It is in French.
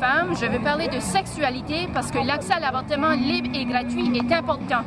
femmes, je veux parler de sexualité parce que l'accès à l'avortement libre et gratuit est important.